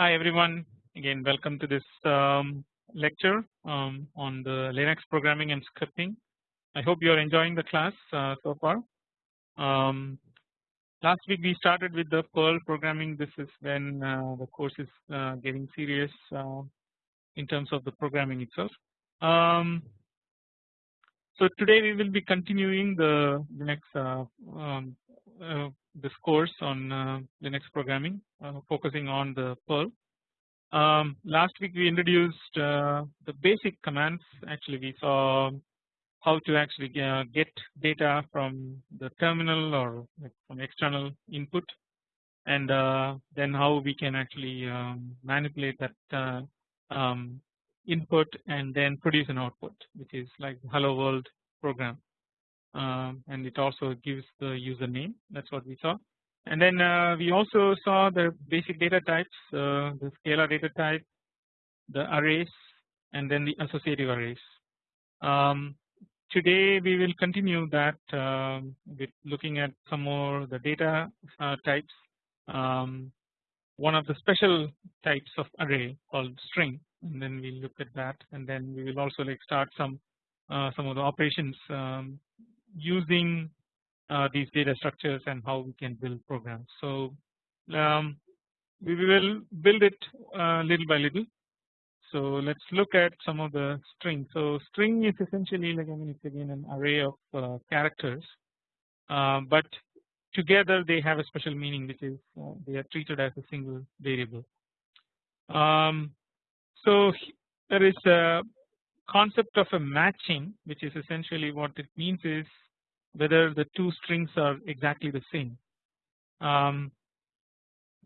Hi everyone again welcome to this um, lecture um, on the Linux programming and scripting. I hope you are enjoying the class uh, so far. Um, last week we started with the Perl programming this is when uh, the course is uh, getting serious uh, in terms of the programming itself. Um, so today we will be continuing the Linux uh, um, this course on uh, Linux programming focusing on the Perl. Um, last week we introduced uh, the basic commands actually we saw how to actually uh, get data from the terminal or from external input and uh, then how we can actually um, manipulate that um, input and then produce an output which is like hello world program um, and it also gives the username that is what we saw. And then uh, we also saw the basic data types uh, the scalar data type the arrays and then the associative arrays. Um, today we will continue that um, with looking at some more the data uh, types. Um, one of the special types of array called string and then we look at that. And then we will also like start some uh, some of the operations um, using uh, these data structures and how we can build programs. So um, we will build it uh, little by little. So let's look at some of the string. So string is essentially like I mean it's again an array of uh, characters, uh, but together they have a special meaning which is uh, they are treated as a single variable. Um, so there is a concept of a matching which is essentially what it means is whether the two strings are exactly the same. Um,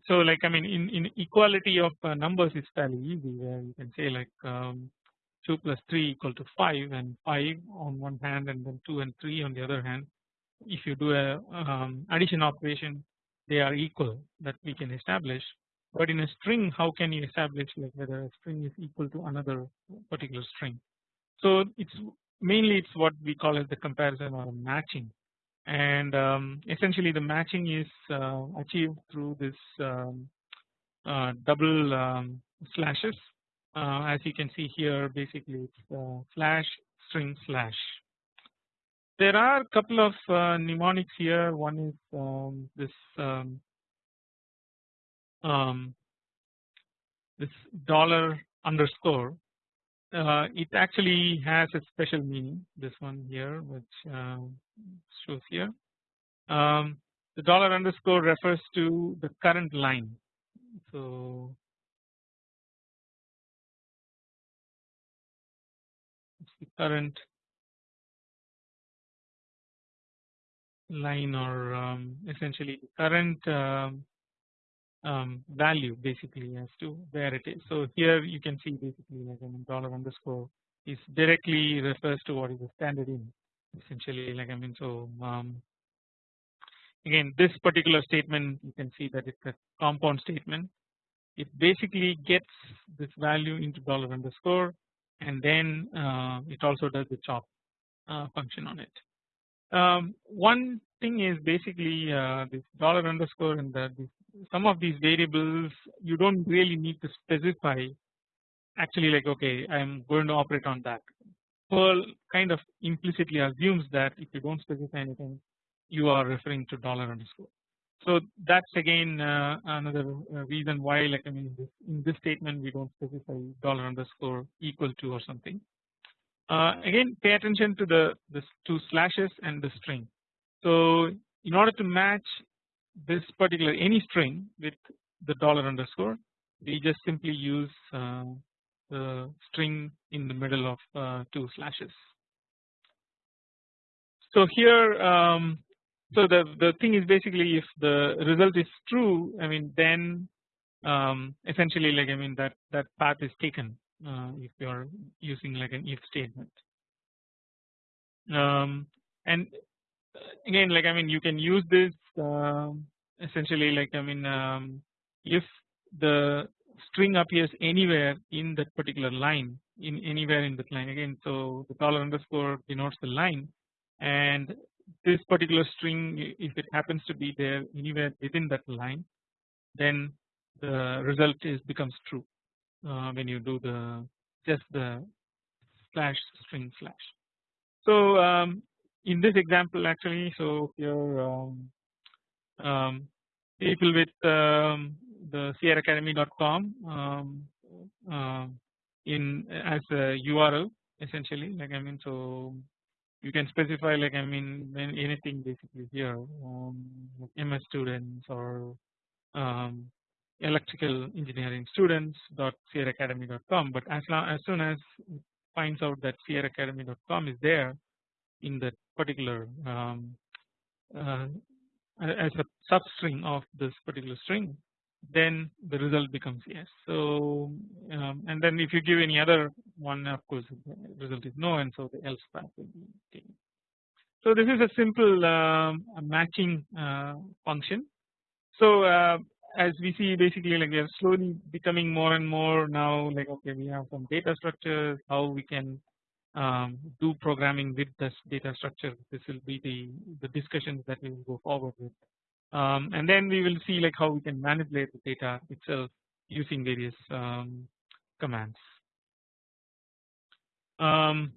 so like I mean in, in equality of uh, numbers is fairly easy where you can say like um, 2 plus 3 equal to 5 and 5 on one hand and then 2 and 3 on the other hand if you do a um, addition operation they are equal that we can establish but in a string how can you establish like whether a string is equal to another particular string. So it's mainly it's what we call as the comparison or matching. And um, essentially the matching is uh, achieved through this um, uh, double um, slashes. Uh, as you can see here basically it's uh, slash string slash. There are a couple of uh, mnemonics here. One is um, this um, um, this dollar underscore uh, it actually has a special meaning this one here which uh, shows here. Um, the dollar underscore refers to the current line. So it's the current line or um, essentially the current um, um, value basically as to where it is. So here you can see basically like I mean dollar underscore is directly refers to what is the standard in essentially like I mean so um, again this particular statement you can see that it's a compound statement it basically gets this value into dollar underscore and then uh, it also does the chop uh, function on it. Um, one thing is basically uh, this dollar underscore and this some of these variables you don't really need to specify actually like okay I am going to operate on that. Perl kind of implicitly assumes that if you don't specify anything you are referring to dollar underscore. So that's again uh, another uh, reason why like I mean this, in this statement we don't specify dollar underscore equal to or something. Uh, again pay attention to the two slashes and the string. So in order to match this particular any string with the dollar underscore we just simply use uh, the string in the middle of uh, two slashes. So here um, so the the thing is basically if the result is true I mean then um, essentially like I mean that that path is taken if you are using like an if statement. Um, and again like I mean you can use this um, essentially like I mean um, if the string appears anywhere in that particular line in anywhere in that line. Again so the dollar underscore denotes the line and this particular string if it happens to be there anywhere within that line then the result is becomes true. uh, when you do the just the slash string slash. So um, in this example actually so here um, um, people with um, the sierraacademy.com um, uh, in as a URL essentially like I mean so you can specify like I mean anything basically here um, MS students or um, electrical engineering students dot sierraacademy.com but as long as soon as it finds out that sierraacademy.com is there in that particular um, uh, as a substring of this particular string then the result becomes yes. So um, and then if you give any other one of course the result is no and so the else path will be taken. So this is a simple um, matching uh, function. So uh, as we see basically like we are slowly becoming more and more now like okay we have some data structures how we can um, do programming with this data structure this will be the the discussions that we will go forward with um, and then we will see like how we can manipulate the data itself using various um, commands. Um,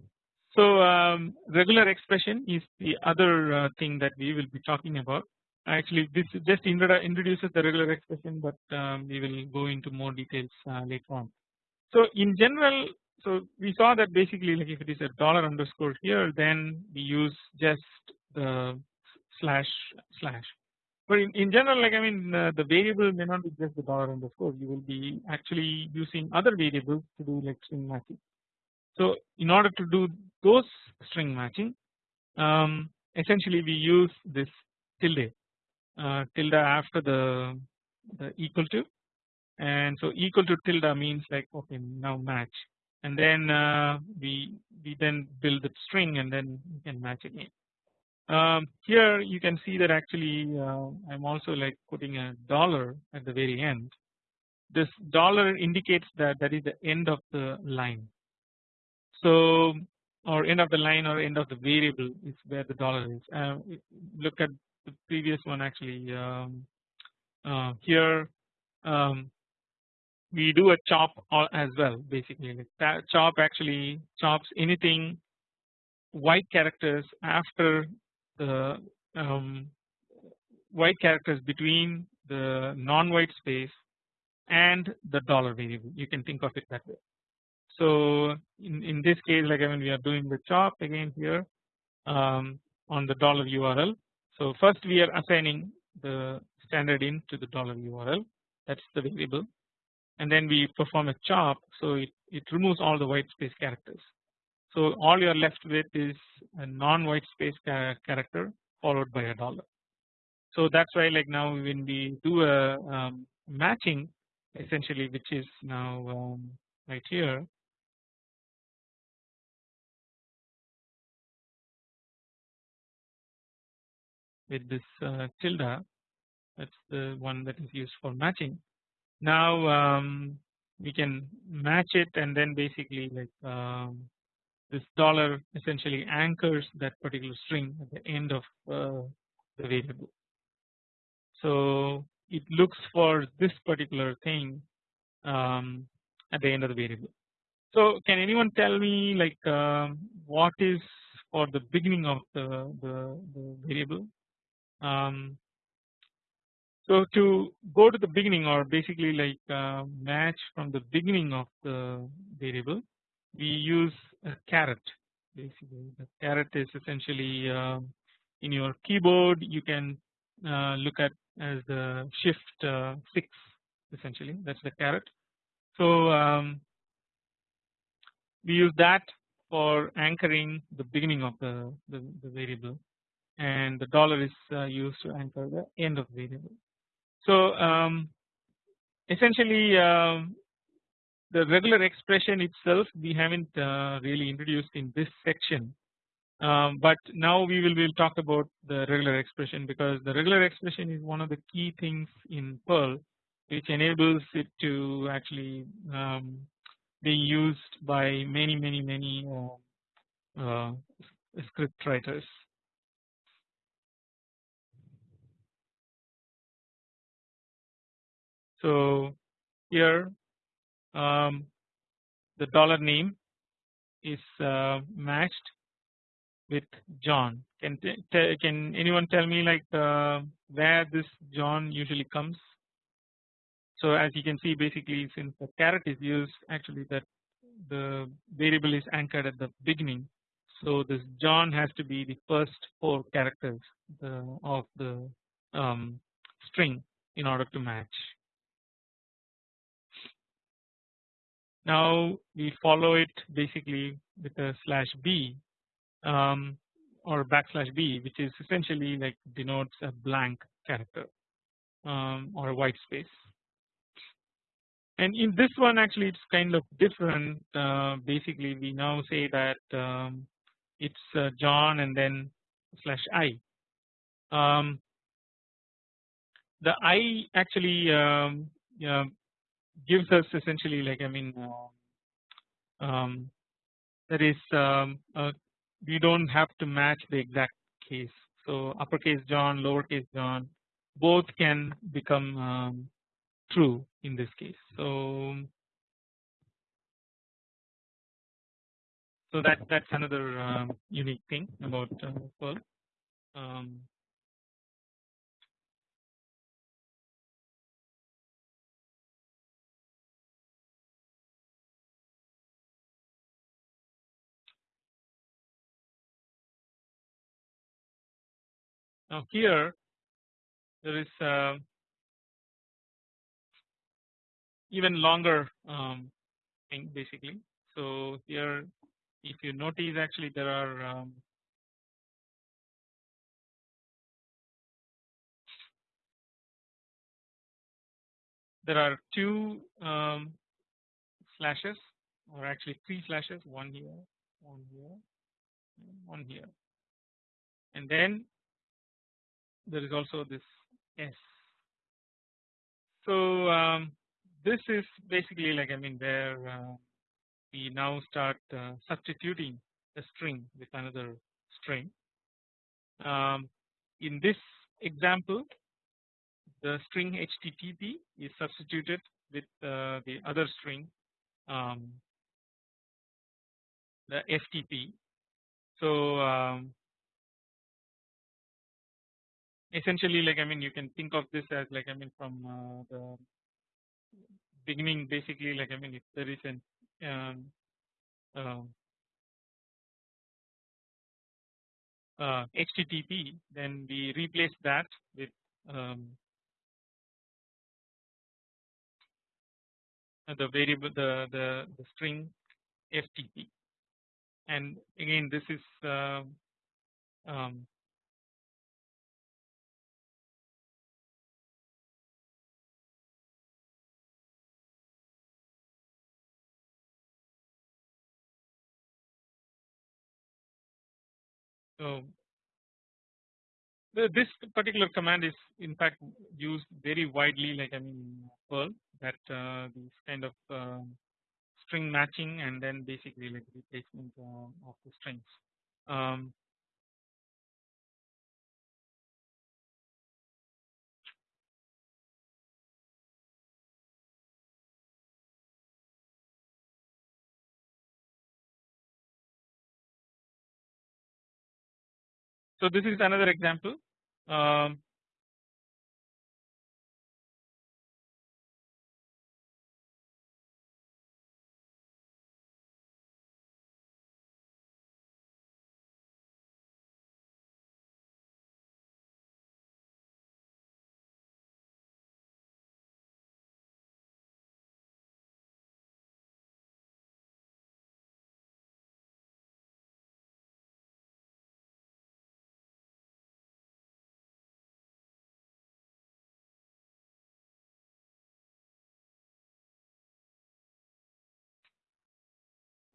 so um, regular expression is the other uh, thing that we will be talking about. Actually, this just introduces the regular expression, but um, we will go into more details uh, later on. So in general, so we saw that basically like if it is a dollar underscore here, then we use just the slash slash but in, in general like I mean uh, the variable may not be just the dollar underscore you will be actually using other variables to do like string matching. So in order to do those string matching um, essentially we use this tilde tilde after the, the equal to and so equal to tilde means like okay now match and then uh, we we then build the string and then we can match again. Um, here you can see that actually uh, I am also like putting a dollar at the very end. This dollar indicates that that is the end of the line. So or end of the line or end of the variable is where the dollar is. Uh, look at the previous one actually um, uh, here um, we do a chop as well basically like chop actually chops anything white characters after the um, white characters between the non-white space and the dollar variable you can think of it that way. So in, in this case like I mean we are doing the chop again here um, on the dollar URL. So first we are assigning the standard in to the dollar URL. That's the variable. And then we perform a chop so it, it removes all the white space characters. So all you are left with is a non-white space character followed by a dollar. So that's why like now when we do a um, matching essentially which is now um, right here with this uh, tilde that's the one that is used for matching. Now um, we can match it and then basically like um, this dollar essentially anchors that particular string at the end of uh, the variable. So it looks for this particular thing um, at the end of the variable. So can anyone tell me like um, what is for the beginning of the, the, the variable? Um, so to go to the beginning or basically like uh, match from the beginning of the variable we use a caret. Basically the caret is essentially uh, in your keyboard you can uh, look at as the shift uh, 6 essentially. That is the caret. So um, we use that for anchoring the beginning of the, the, the variable and the dollar is uh, used to anchor the end of the variable. So um, essentially um, the regular expression itself we haven't uh, really introduced in this section um, but now we will will talk about the regular expression because the regular expression is one of the key things in Perl which enables it to actually um, be used by many many many uh, uh, script writers. So here um, the dollar name is uh, matched with John. Can can anyone tell me like uh, where this John usually comes? So as you can see basically since the caret is used actually that the variable is anchored at the beginning. So this John has to be the first four characters the, of the um, string in order to match. Now we follow it basically with a slash b um, or backslash b which is essentially like denotes a blank character um, or a white space. And in this one actually it's kind of different uh, basically we now say that um, it's uh, John and then slash i. Um, the i actually um, gives us essentially like I mean um, that is um, uh, we don't have to match the exact case. So uppercase John, lowercase John, both can become um, true in this case. So so that that's another um, unique thing about uh, Perl. Um, Now here there is uh, even longer um, thing basically. So here if you notice actually there are um, there are two um, slashes or actually three slashes one here one here one here and then there is also this S. So um, this is basically like I mean where uh, we now start uh, substituting a string with another string. Um, in this example the string HTTP is substituted with uh, the other string um, the FTP. So um, essentially like I mean you can think of this as like I mean from uh, the beginning basically like I mean if there is an um, uh, uh, HTTP then we replace that with um, the variable the, the, the string FTP and again this is uh, um, So the, this particular command is in fact used very widely like I mean Perl that uh, these kind of uh, string matching and then basically like replacement uh, of the strings. Um, So this is another example. Um,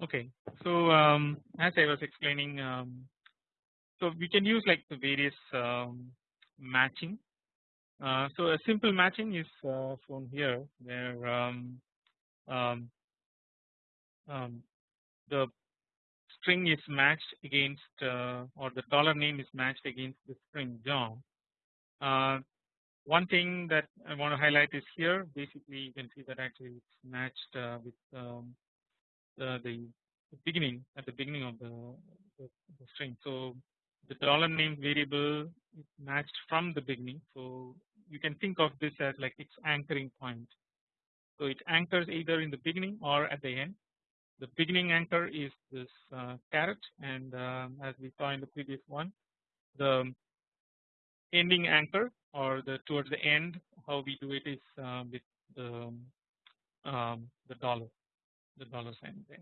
Okay, so um, as I was explaining, um, so we can use like the various um, matching. Uh, so a simple matching is uh, shown here where um, um, um, the string is matched against uh, or the dollar name is matched against the string John. Uh, one thing that I want to highlight is here basically you can see that actually it's matched uh, with the, beginning at the beginning of the, the, the string. So the dollar name variable is matched from the beginning. So you can think of this as like its anchoring point. So it anchors either in the beginning or at the end. The beginning anchor is this uh, caret and um, as we saw in the previous one the ending anchor or the towards the end how we do it is uh, with the um, the dollar the dollar sign at.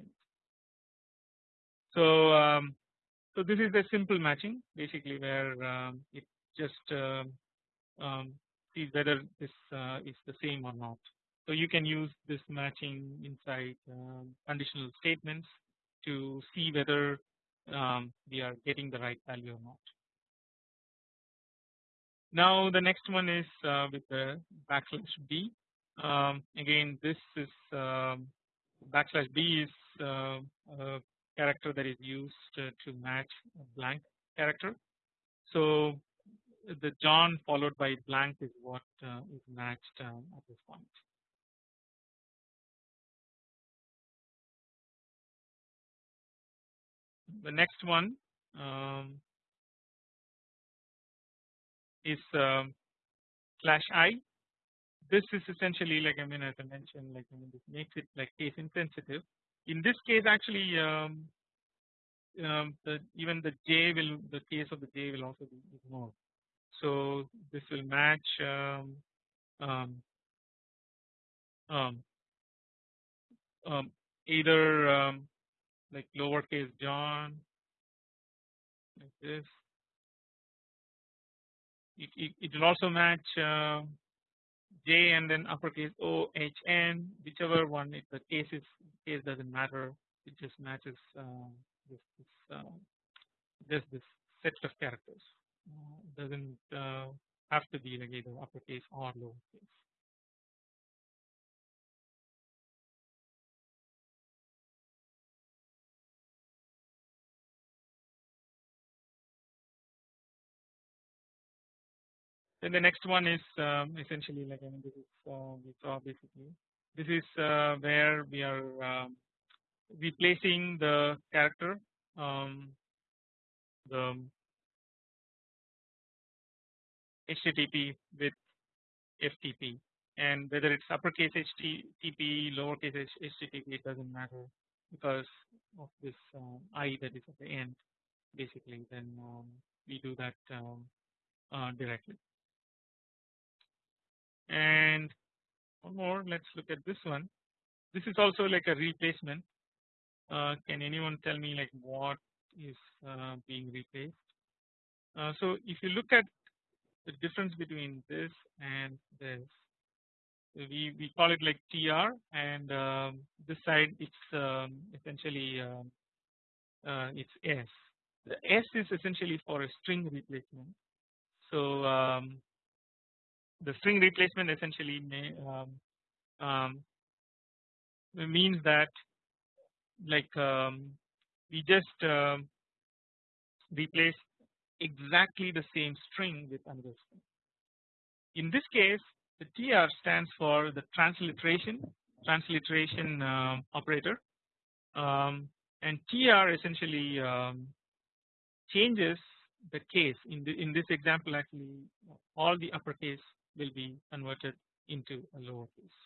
So um, so this is a simple matching basically where um, it just uh, um, sees whether this uh, is the same or not. So you can use this matching inside um, conditional statements to see whether um, we are getting the right value or not. Now the next one is uh, with the backslash b. Um, again, this is um, backslash b is uh, a character that is used to match a blank character. So the John followed by blank is what uh, is matched um, at this point. The next one um, is um, slash i. This is essentially like I mean as I mentioned like I mean this makes it like case insensitive. In this case actually um, um, the even the j will the case of the j will also be ignored. So this will match um, um, um, um either um, like lowercase John like this it, it, it will also match uh, J and then uppercase O H N whichever one if the case is case doesn't matter it just matches uh, this, this uh, just this set of characters uh, doesn't uh, have to be like either uppercase or lowercase. Then the next one is um, essentially like I mean this is uh, we saw basically. This is uh, where we are um, replacing the character um, the HTTP with FTP and whether it's uppercase HTTP lowercase HTTP it doesn't matter because of this uh, I that is at the end basically. Then um, we do that um, uh, directly and one more let's look at this one. This is also like a replacement. Uh, can anyone tell me like what is uh, being replaced? Uh, so if you look at the difference between this and this we we call it like tr and um, this side it's um, essentially um, uh, it's s. The s is essentially for a string replacement. So um, the string replacement essentially may um, um, means that like um, we just uh, replace exactly the same string with another string. In this case the TR stands for the transliteration transliteration uh, operator um, and TR essentially um, changes the case in the in this example actually all the uppercase will be converted into a lowercase.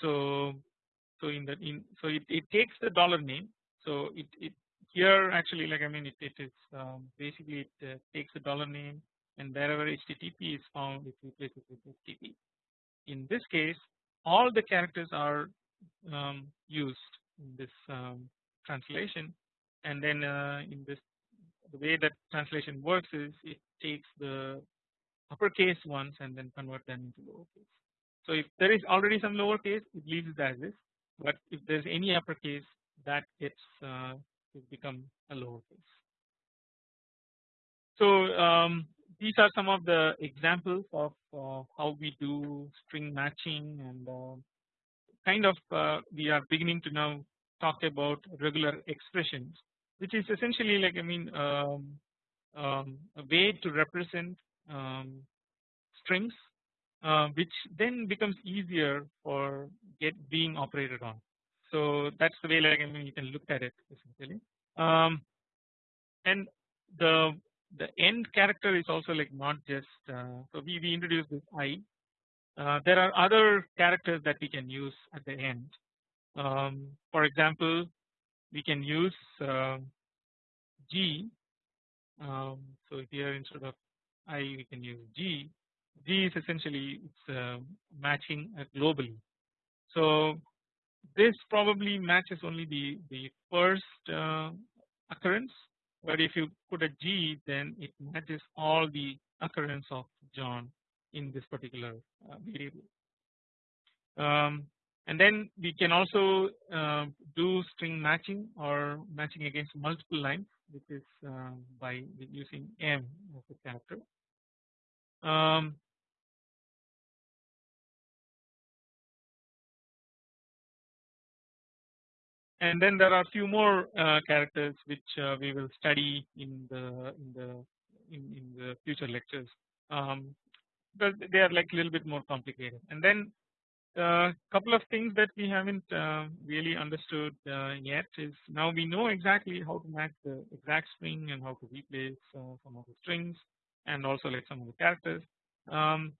So so in the in so it, it takes the dollar name so it, it here actually like I mean it, it is um, basically it uh, takes the dollar name and wherever HTTP is found it replaces with HTTP. In this case all the characters are um, used in this um, translation and then uh, in this the way that translation works is it takes the uppercase ones and then convert them into lowercase. So if there is already some lowercase it leaves it as is but if there is any uppercase that gets uh, to become a lowercase. So um, these are some of the examples of uh, how we do string matching and uh, kind of uh, we are beginning to now talk about regular expressions which is essentially like I mean um, um, a way to represent um, strings uh, which then becomes easier for get being operated on. So that's the way like I mean you can look at it essentially. Um, and the the end character is also like not just uh, so we, we introduce this i. Uh, there are other characters that we can use at the end. Um, for example, we can use uh, g. Um, so here instead of i we can use g. G is essentially it's uh, matching globally. So this probably matches only the the first uh, occurrence but if you put a G then it matches all the occurrence of John in this particular uh, variable. Um, and then we can also uh, do string matching or matching against multiple lines which is uh, by using M as a character. Um, and then there are few more uh, characters which uh, we will study in the in the in, in the future lectures um, because they are like a little bit more complicated and then a couple of things that we haven't uh, really understood uh, yet is now we know exactly how to match the exact string and how to replace uh, some of the strings and also like some of the characters. Um,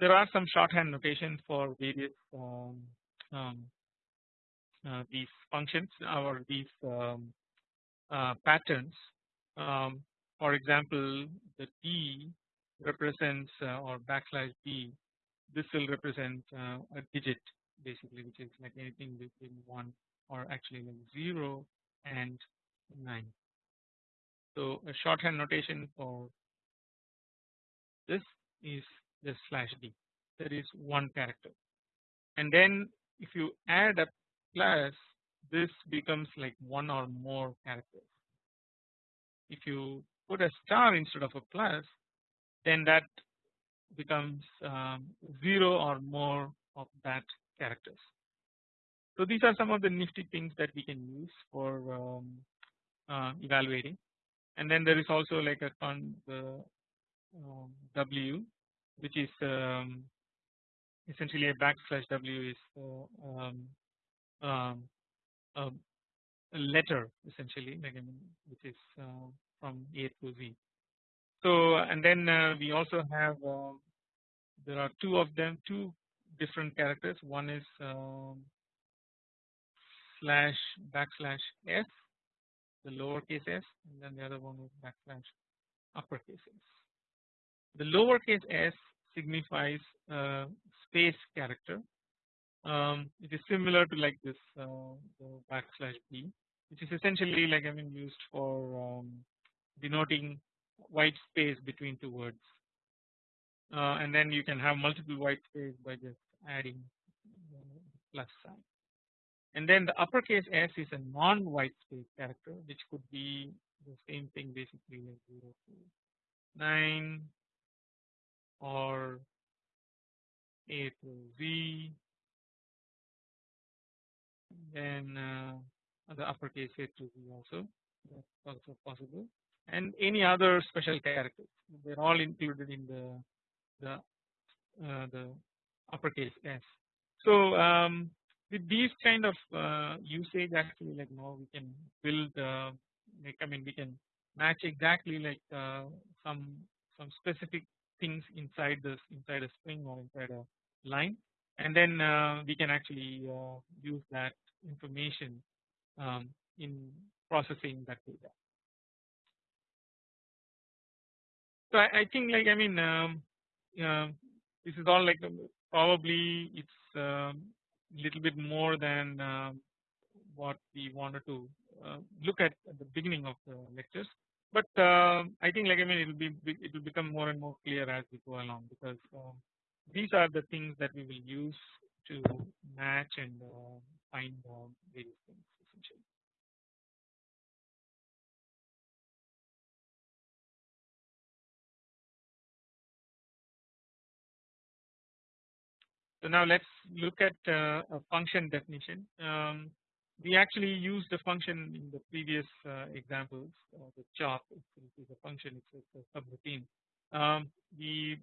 there are some shorthand notation for various um, um, uh, these functions or these um, uh, patterns. Um, for example, the D represents uh, or backslash D. This will represent uh, a digit basically, which is like anything between one or actually like zero and nine. So a shorthand notation for this is just slash d. There is one character, and then if you add a plus this becomes like one or more characters. If you put a star instead of a plus then that becomes um, 0 or more of that characters. So these are some of the nifty things that we can use for um, uh, evaluating and then there is also like a con the um, W which is um, essentially a backslash W is uh, um, a letter essentially which is uh, from A to Z. So and then uh, we also have uh, there are two of them two different characters one is um, slash backslash s the lowercase s and then the other one is backslash uppercase s. The lowercase s signifies space character um, it is similar to like this uh, backslash b which is essentially like I mean used for um, denoting white space between two words. Uh, and then you can have multiple white space by just adding plus sign. And then the uppercase s is a non white space character which could be the same thing basically like 0 to 9 or a to z. Then uh, the uppercase A to Z also. That's also possible and any other special characters they're all included in the the uh, the uppercase S. So um, with these kind of uh, usage actually like now we can build uh, like I mean we can match exactly like uh, some some specific things inside this inside a string or inside a line and then uh, we can actually uh, use that information um, in processing that data. So I, I think like I mean um, uh, this is all like probably it's a um, little bit more than um, what we wanted to uh, look at at the beginning of the lectures. But uh, I think like I mean it will be it will become more and more clear as we go along because um, these are the things that we will use to match and uh, find uh, various things essentially. So now let's look at uh, a function definition. Um, we actually used the function in the previous uh, examples. Uh, the chop is a function, it's, a subroutine. Um, we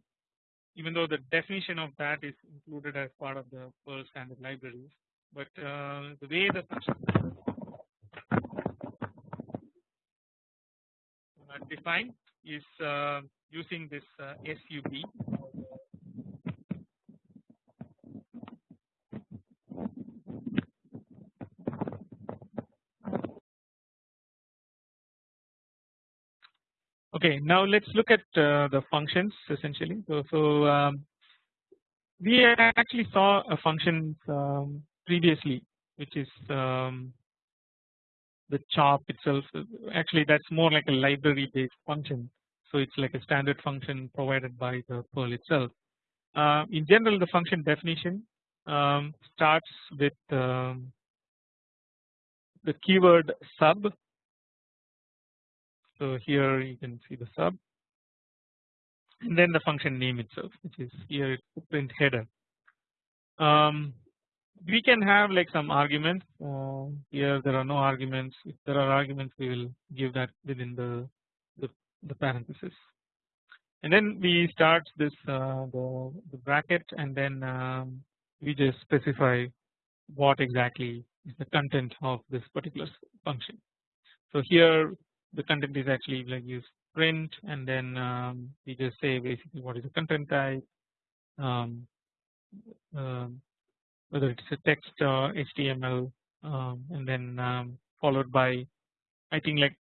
even though the definition of that is included as part of the Perl standard libraries but uh, the way the function defined is uh, using this uh, SUB Okay, now let's look at uh, the functions essentially. So, so um, we actually saw a function um, previously, which is um, the chop itself. Actually, that's more like a library-based function. So it's like a standard function provided by the Perl itself. Uh, in general, the function definition um, starts with um, the keyword sub so here you can see the sub and then the function name itself which is here print header. Um, we can have like some arguments uh, here there are no arguments if there are arguments we will give that within the the, the parenthesis and then we start this uh, the, the bracket and then um, we just specify what exactly is the content of this particular function. So here the content is actually like use print and then um, we just say basically what is the content type um, um, whether it's a text or HTML um, and then um, followed by I think like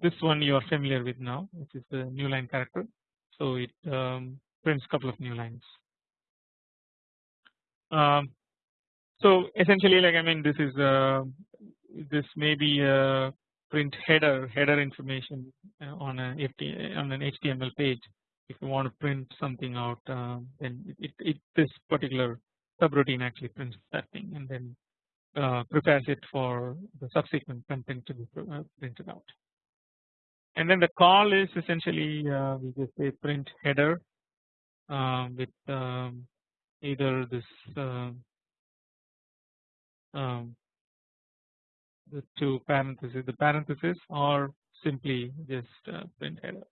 this one you are familiar with now which is the new line character. So it um, prints couple of new lines. So essentially like I mean this is uh, this may be a print header header information uh, on a on an HTML page if you want to print something out uh, then it, it this particular subroutine actually prints that thing and then uh, prepares it for the subsequent content to be uh, printed out. And then the call is essentially uh, we just say print header uh, with um, either this um, the two parentheses the parenthesis or simply just uh, print header.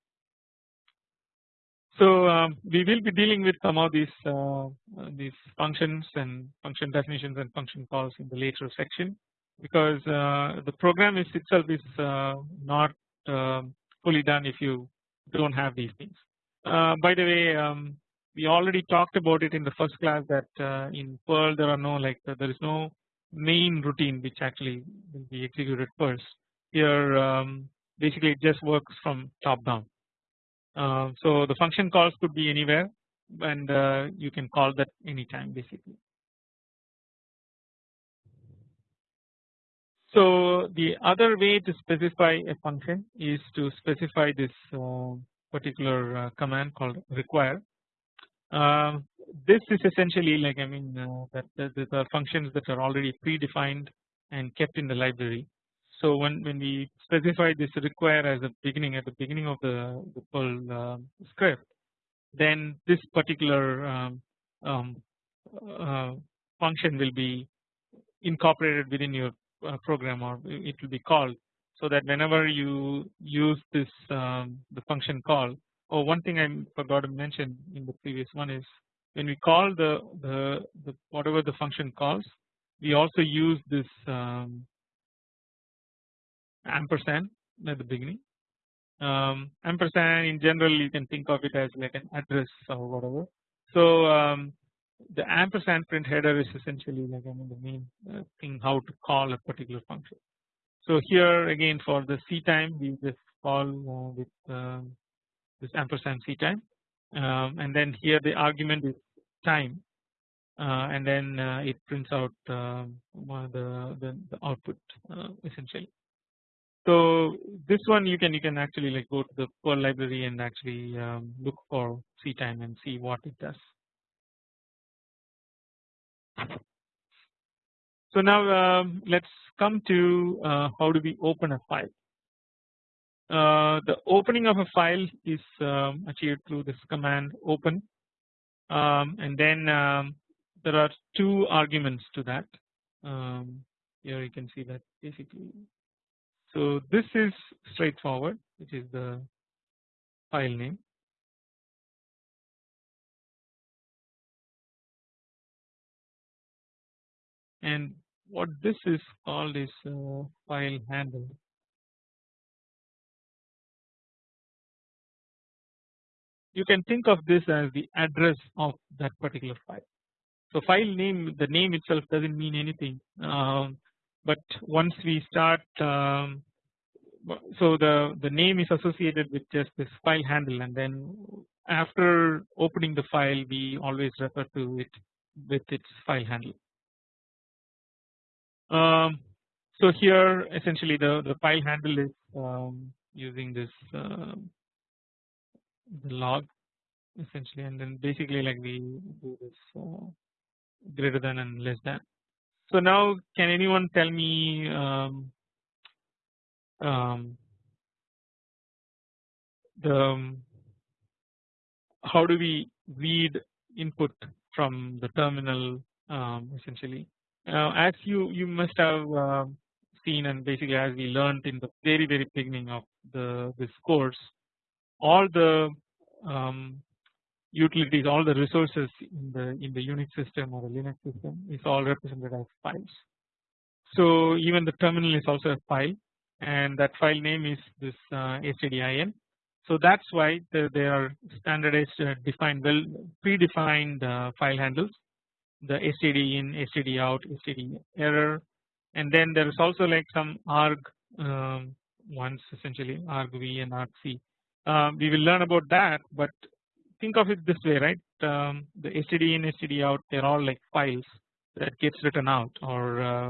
So um, we will be dealing with some of these uh, uh, these functions and function definitions and function calls in the later section because uh, the program is itself is uh, not um, fully done if you don't have these things. Uh, by the way um, we already talked about it in the first class that in Perl there are no like there is no main routine which actually will be executed first. Here um, basically it just works from top down. Uh, so the function calls could be anywhere and uh, you can call that anytime basically. So the other way to specify a function is to specify this uh, particular command called require. Um, this is essentially like I mean uh, that, there are functions that are already predefined and kept in the library. So when when we specify this require as a beginning at the beginning of the, the uh, script, then this particular um, um, uh, function will be incorporated within your uh, program or it will be called so that whenever you use this um, the function call. Oh, one thing I forgot to mention in the previous one is when we call the, the, the whatever the function calls we also use this um, ampersand at the beginning. Um, ampersand in general you can think of it as like an address or whatever. So um, the ampersand print header is essentially like I mean the main uh, thing how to call a particular function. So here again for the c time we just call uh, with um, this ampersand c time. Um, and then here the argument is time uh, and then uh, it prints out um, the, the, the output uh, essentially. So this one you can you can actually like go to the Perl library and actually um, look for C time and see what it does. So now um, let's come to uh, how do we open a file. Uh, the opening of a file is um, achieved through this command open um, and then um, there are two arguments to that. Um, here you can see that basically. So this is straightforward which is the file name. And what this is called is uh, file handle. You can think of this as the address of that particular file. So file name the name itself does not mean anything um, but once we start um, so the the name is associated with just this file handle and then after opening the file we always refer to it with its file handle. Um, so here essentially the the file handle is um, using this uh, the log essentially and then basically like we do this uh, greater than and less than. So now can anyone tell me um, um, the um, how do we read input from the terminal um, essentially uh, as you you must have uh, seen and basically as we learned in the very very beginning of the this course all the um, utilities all the resources in the in the Unix system or the Linux system is all represented as files. So even the terminal is also a file and that file name is this uh, stdin. So that's why the, they are standardized uh, defined well predefined uh, file handles the std in, std out, std error and then there is also like some arg um, ones essentially argv and argc. Uh, we will learn about that but think of it this way right um, the std in std out they are all like files that gets written out or uh,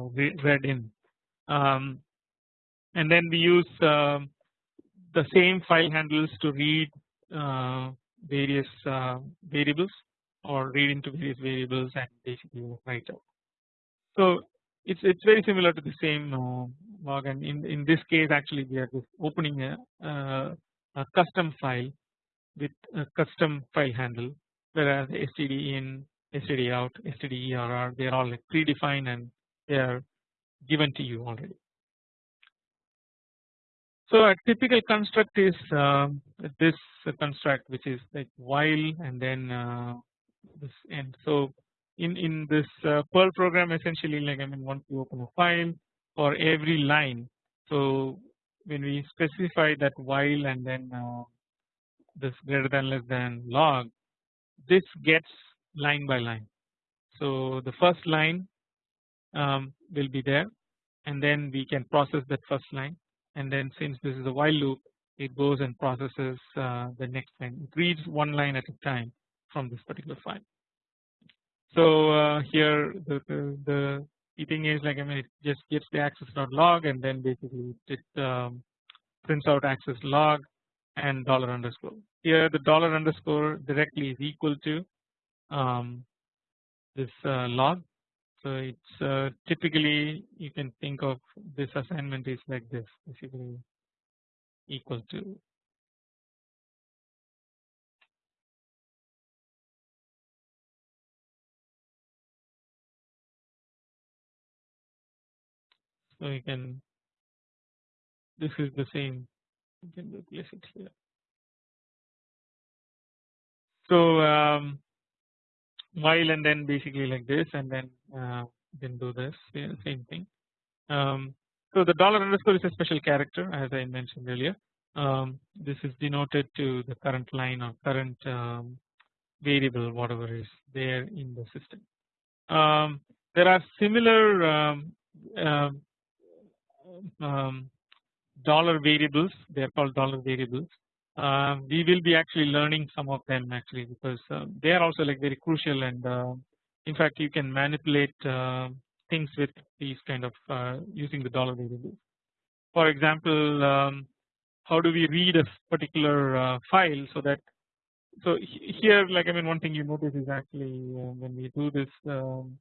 read in um, and then we use uh, the same file handles to read uh, various uh, variables or read into various variables and basically write out. So it's it's very similar to the same uh, log and in in this case actually we are just opening a, a custom file with a custom file handle whereas std in std out std err they are all like predefined and they are given to you already. So a typical construct is uh, this construct which is like while and then uh, this end. So in in this uh, Perl program essentially like I mean once you open a file for every line so when we specify that while and then uh, this greater than less than log this gets line by line. So the first line um, will be there and then we can process that first line and then since this is a while loop it goes and processes uh, the next line it reads one line at a time from this particular file. So uh, here the, the, the thing is like I mean it just gets the access.log and then basically it um, prints out access log and dollar underscore. Here the dollar underscore directly is equal to um, this uh, log. So it's uh, typically you can think of this assignment is like this basically equal to so you can this is the same you can replace it here. So um, while and then basically like this and then uh, then do this same thing. Um, so the dollar underscore is a special character as I mentioned earlier. Um, this is denoted to the current line or current um, variable whatever is there in the system. Um, there are similar um, um, dollar variables they are called dollar variables uh, we will be actually learning some of them actually because uh, they are also like very crucial and uh, in fact you can manipulate uh, things with these kind of using the dollar variables. For example um, how do we read a particular file so that so here like I mean one thing you notice is actually when we do this um,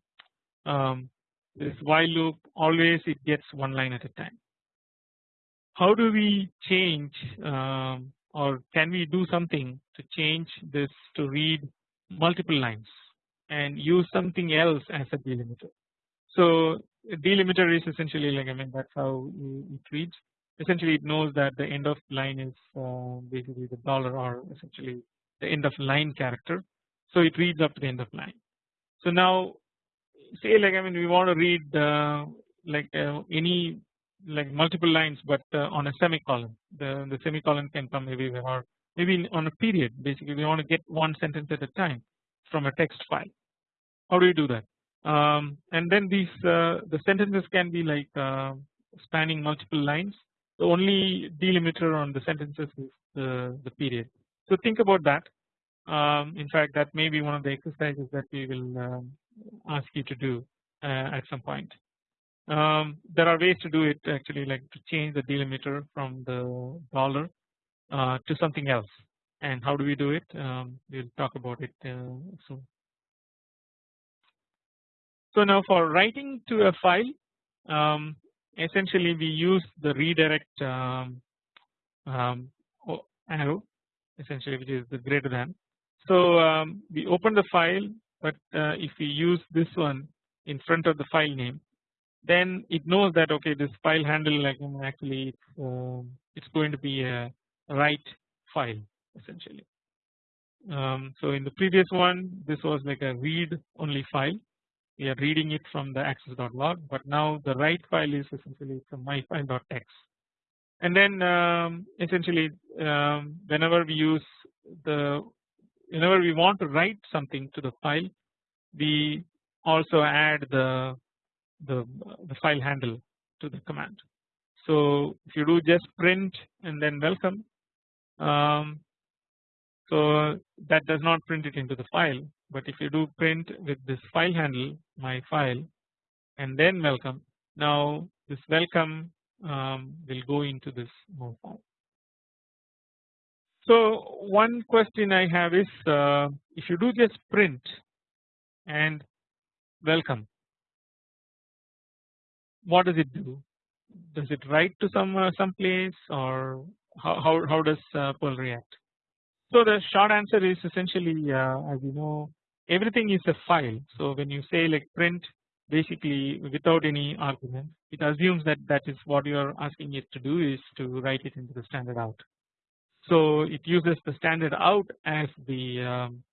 um, this while loop always it gets one line at a time how do we change um, or can we do something to change this to read multiple lines and use something else as a delimiter. So delimiter is essentially like I mean that's how it reads essentially it knows that the end of line is uh, basically the dollar or essentially the end of line character so it reads up to the end of line. So now say like I mean we want to read uh, like uh, any like multiple lines but uh, on a semicolon. The the semicolon can come maybe or maybe on a period. Basically we want to get one sentence at a time from a text file. How do you do that? Um, and then these uh, the sentences can be like uh, spanning multiple lines. The only delimiter on the sentences is the, the period. So think about that. Um, in fact that may be one of the exercises that we will um, ask you to do uh, at some point um, there are ways to do it actually like to change the delimiter from the dollar uh, to something else and how do we do it um, we will talk about it uh, soon. So now for writing to a file um, essentially we use the redirect um, um, arrow essentially which is the greater than. So um, we open the file but uh, if we use this one in front of the file name then it knows that okay this file handle like actually it's, uh, it's going to be a write file essentially. Um, so in the previous one this was like a read only file we are reading it from the access.log but now the write file is essentially from myfile.txt and then um, essentially um, whenever we use the whenever we want to write something to the file we also add the the, the file handle to the command. So if you do just print and then welcome um, so that does not print it into the file but if you do print with this file handle my file and then welcome now this welcome um, will go into this file. So one question I have is uh, if you do just print and welcome what does it do does it write to some uh, some place or how, how, how does uh, Perl react so the short answer is essentially uh, as you know everything is a file. So when you say like print basically without any argument it assumes that that is what you are asking it to do is to write it into the standard out. So it uses the standard out as the um,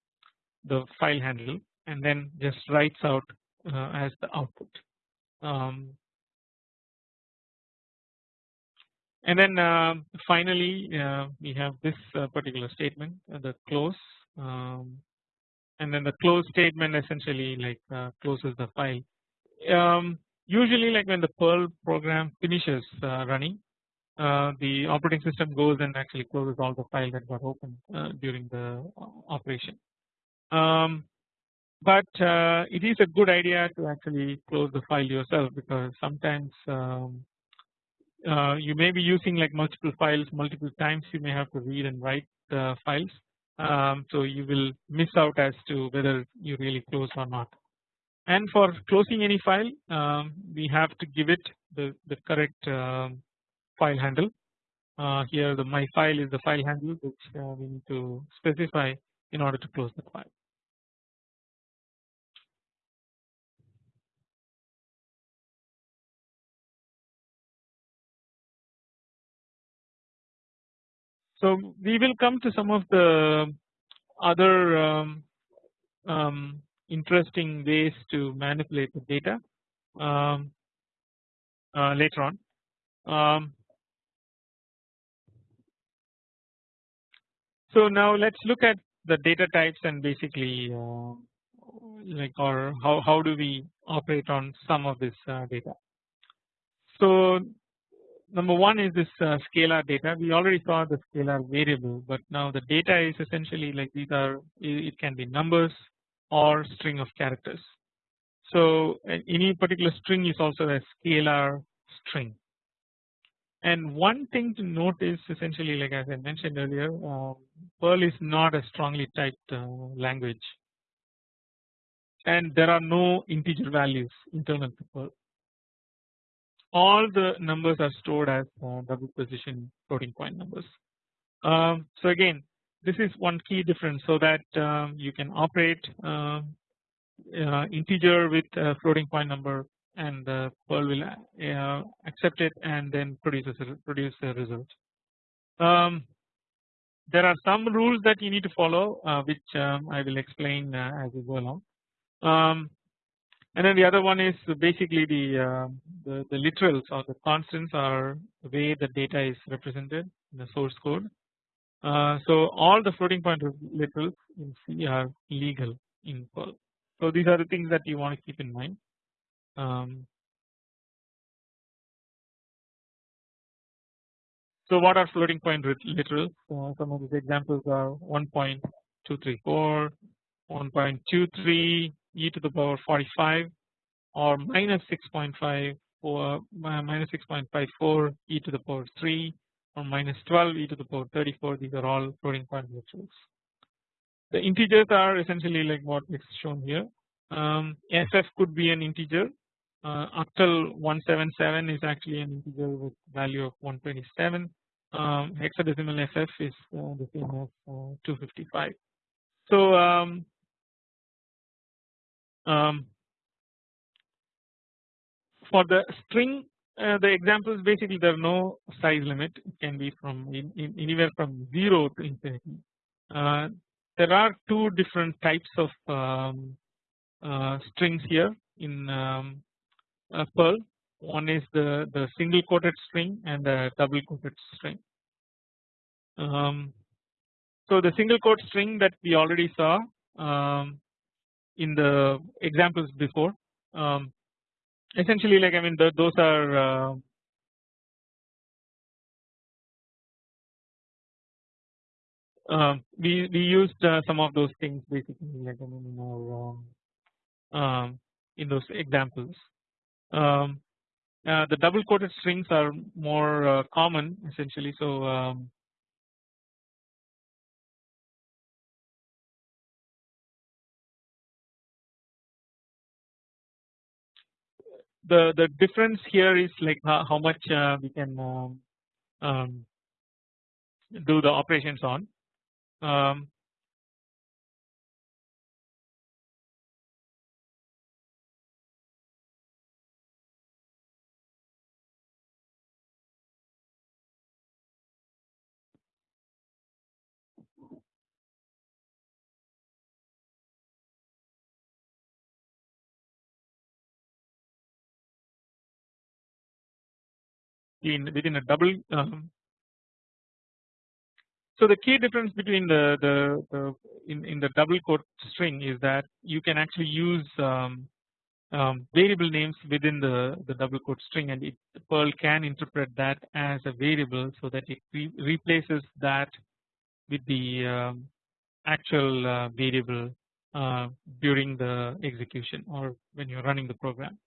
the file handle and then just writes out uh, as the output. Um, and then uh, finally uh, we have this uh, particular statement uh, the close um, and then the close statement essentially like uh, closes the file. Um, usually like when the Perl program finishes uh, the operating system goes and actually closes all the files that got opened during the operation. Um, but it is a good idea to actually close the file yourself because sometimes um, uh, you may be using like multiple files multiple times. You may have to read and write the files. Um, so you will miss out as to whether you really close or not. And for closing any file um, we have to give it the, the correct um, file handle uh, here the my file is the file handle which uh, we need to specify in order to close the file So we will come to some of the other um, um, interesting ways to manipulate the data um, uh, later on. So now let's look at the data types and basically uh, like or how, how do we operate on some of this uh, data. So number one is this uh, scalar data we already saw the scalar variable but now the data is essentially like these are it can be numbers or string of characters. So any particular string is also a scalar string and one thing to note is essentially like as I mentioned earlier um, Perl is not a strongly typed uh, language and there are no integer values internal to Perl all the numbers are stored as uh, double precision floating point numbers. Um, so again this is one key difference so that um, you can operate uh, integer with a floating point number and the Perl will uh, accept it and then produce a, produce a result. Um, there are some rules that you need to follow uh, which um, I will explain uh, as we go along. Um, and then the other one is basically the, uh, the, the literals or the constants are the way the data is represented in the source code. Uh, so all the floating point literals in C are legal in Perl. So these are the things that you want to keep in mind. Um, so what are floating point literals? Uh, some of these examples are 1.234, 1.23 e to the power 45 or minus 6.5 or minus 6.54 e to the power 3 or minus 12 e to the power 34 these are all floating point literals. The integers are essentially like what is shown here um, FF could be an integer uh, octal 177 is actually an integer with value of 127 um, hexadecimal FF is uh, the same as uh, 255. So um, um, for the string uh, the examples basically there are no size limit it can be from in, in anywhere from 0 to infinity. Uh, there are two different types of um, uh, strings here in uh, Perl one is the, the single quoted string and the double quoted string. Um, so the single quote string that we already saw um, in the examples before um, essentially like I mean the, those are uh, uh, we we used uh, some of those things basically like I mean in our um, um in those examples. Um, uh, the double quoted strings are more uh, common essentially so um, the the difference here is like how, how much uh, we can um, um, do the operations on. Um, in within a double um, so the key difference between the, the, the in, in the double quote string is that you can actually use um, um, variable names within the, the double quote string and it, Perl can interpret that as a variable so that it re replaces that with the um, actual uh, variable uh, during the execution or when you're running the program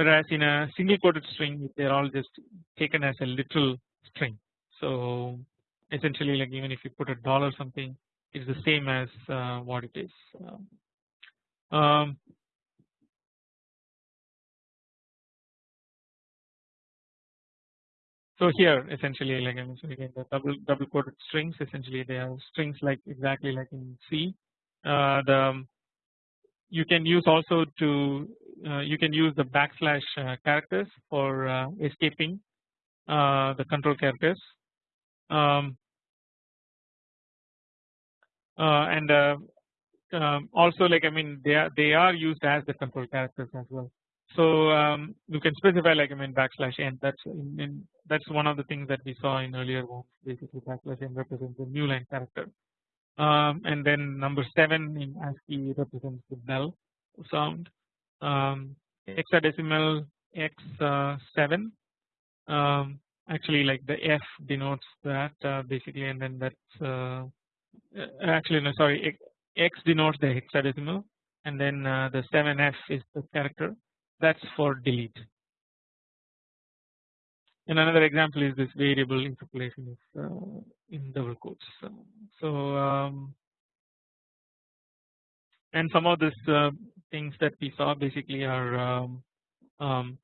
whereas in a single quoted string they're all just taken as a literal string. So essentially like even if you put a dollar something it's the same as uh, what it is. Um, so here essentially like I mentioned again the double double quoted strings essentially they are strings like exactly like in C. Uh, the you can use also to you can use the backslash uh, characters for uh, escaping the control characters. Um, and um, also like I mean they are they are used as the control characters as well. So um, you can specify like I mean backslash n that's in, in, that's one of the things that we saw in earlier ones basically backslash n represents the new line character. Um, and then number 7 in ASCII represents the bell sound um, hexadecimal x7 uh, um, actually like the F denotes that uh, basically and then that's uh, uh actually no sorry X denotes the hexadecimal and then uh, the 7F is the character. That's for delete. And another example is this variable interpolation is uh, in double quotes. So um, and some of this things that we saw basically are um, um,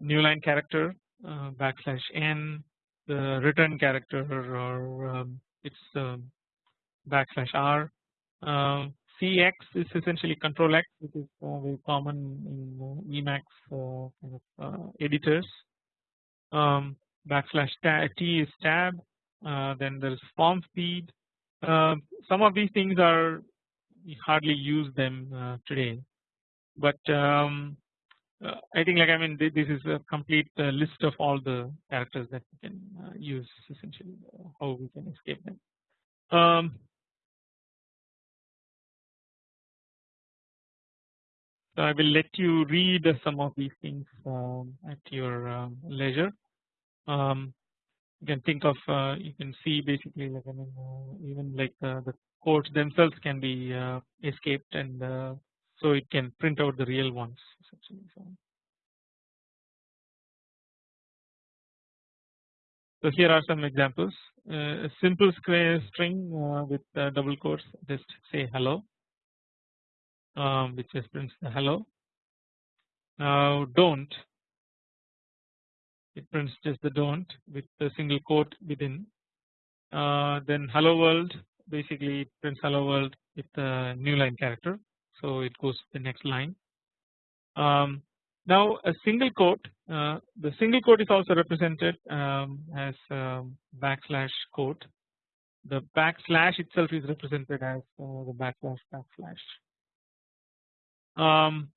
new line character uh, backslash n the return character or um, it's um, backslash r. Uh, cx is essentially control x which is uh, very common in uh, Emacs uh, kind of uh, editors. Um, backslash t is tab then there's form feed. Some of these things are we hardly use them today but um, uh, I think like I mean this is a complete uh, list of all the characters that we can uh, use essentially uh, how we can escape them. Um, so I will let you read some of these things um, at your um, leisure. Um, you can think of uh, you can see basically like I mean uh, even like the codes themselves can be escaped and so it can print out the real ones. So, here are some examples. Uh, a simple square string uh, with uh, double quotes, just say hello, um, which just prints the hello. Now don't, it prints just the don't with the single quote within. Uh, then hello world, basically it prints hello world with the new line character so it goes to the next line. Um, now a single quote, uh, the single quote is also represented um, as um, backslash quote. The backslash itself is represented as uh, the backslash backslash. Um,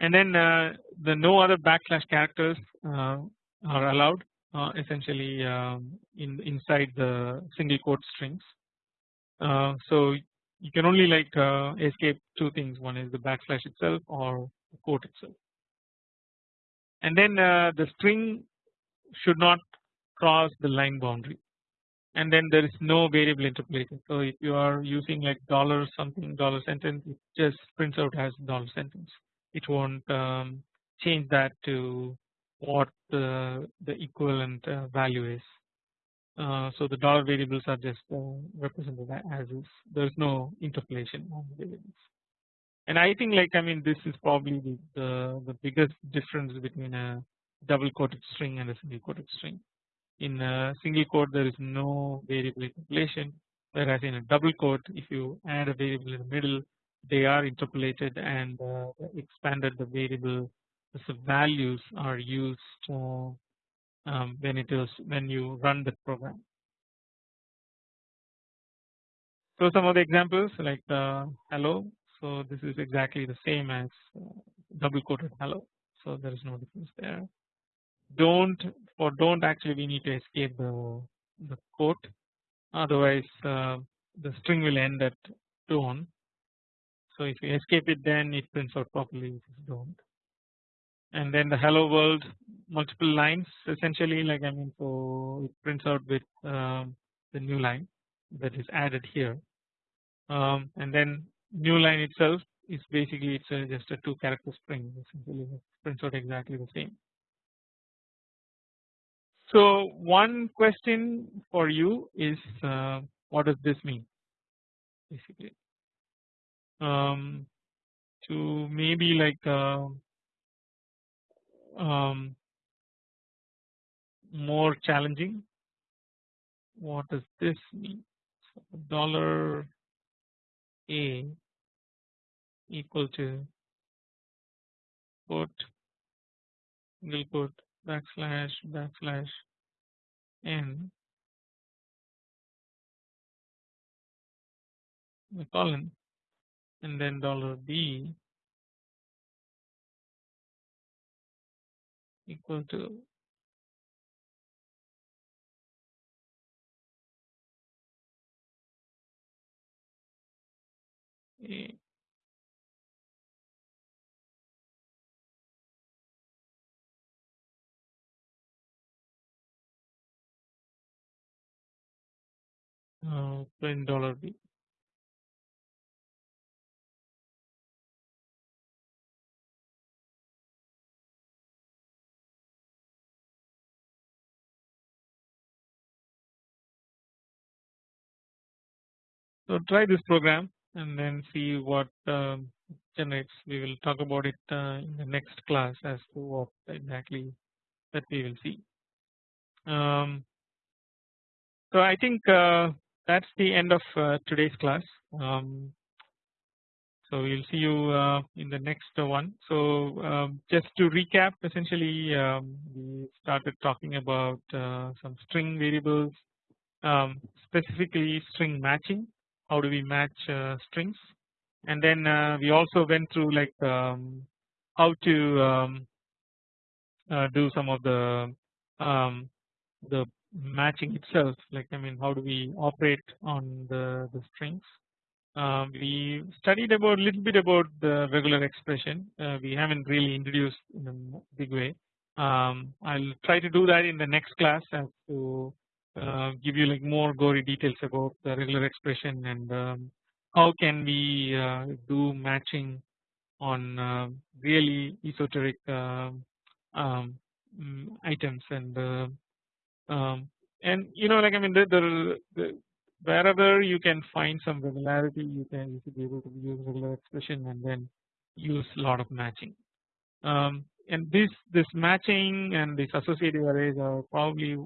and then uh, the no other backslash characters uh, are allowed uh, essentially um, in inside the single quote strings. Uh, so you can only like uh, escape two things. One is the backslash itself or the quote itself. And then uh, the string should not cross the line boundary. And then there is no variable interpolation so if you are using like dollar something dollar sentence it just prints out as dollar sentence. It won't um, change that to what the, the equivalent uh, value is uh, so the dollar variables are just uh, represented as is. There is no interpolation on the variables. And I think like I mean this is probably the, the, the biggest difference between a double quoted string and a single quoted string. In a single quote there is no variable interpolation whereas in a double quote if you add a variable in the middle they are interpolated and uh, expanded the variable the values are used uh, um, when it is when you run the program. So some of the examples like uh, hello. So this is exactly the same as uh, double quoted hello. So there is no difference there. Don't for don't actually we need to escape the the quote. Otherwise uh, the string will end at don't. So if you escape it then it prints out properly if you don't and then the hello world multiple lines essentially like I mean so it prints out with um, the new line that is added here um, and then new line itself is basically it's a, just a two character string essentially it prints out exactly the same. So one question for you is uh, what does this mean basically um, to maybe like uh, um, more challenging. What does this mean? Dollar A equal to quote single quote backslash backslash n the colon and then dollar B equal to a uh, print dollar B So try this program and then see what um, generates. We will talk about it uh, in the next class as to what exactly that we will see. Um, so I think uh, that's the end of uh, today's class. Um, so we'll see you uh, in the next one. So um, just to recap, essentially um, we started talking about uh, some string variables, um, specifically string matching how do we match uh, strings? And then uh, we also went through like um, how to um, uh, do some of the um, the matching itself. Like I mean how do we operate on the, the strings? Uh, we studied about a little bit about the regular expression. Uh, we haven't really introduced in a big way. Um, I'll try to do that in the next class as to uh, give you like more gory details about the regular expression and um, how can we uh, do matching on uh, really esoteric um, um mm, items and uh, um, and you know like I mean the, the, the wherever you can find some regularity you can you should be able to use regular expression and then use a lot of matching. Um, and this this matching and this associative arrays are probably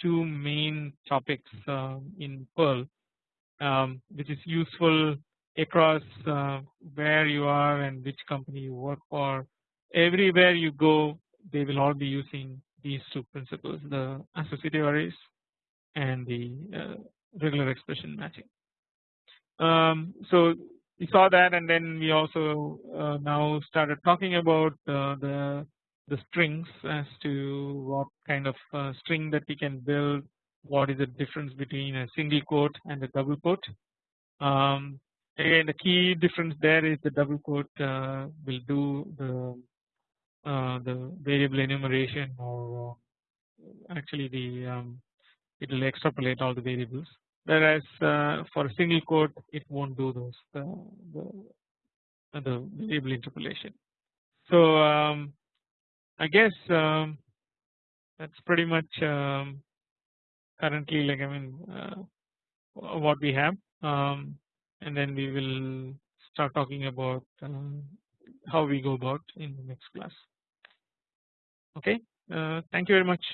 two main topics uh, in Perl um, which is useful across uh, where you are and which company you work for everywhere you go they will all be using these two principles the associative arrays and the uh, regular expression matching. Um, so we saw that and then we also uh, now started talking about uh, the the strings as to what kind of uh, string that we can build what is the difference between a single quote and a double quote um, again the key difference there is the double quote uh, will do the uh, the variable enumeration or uh, actually the um, it will extrapolate all the variables whereas uh, for a single quote it won't do those the, the, the variable interpolation. So um, I guess um, that's pretty much um, currently like I mean uh, what we have um, and then we will start talking about uh, how we go about in the next class. Okay, uh, thank you very much.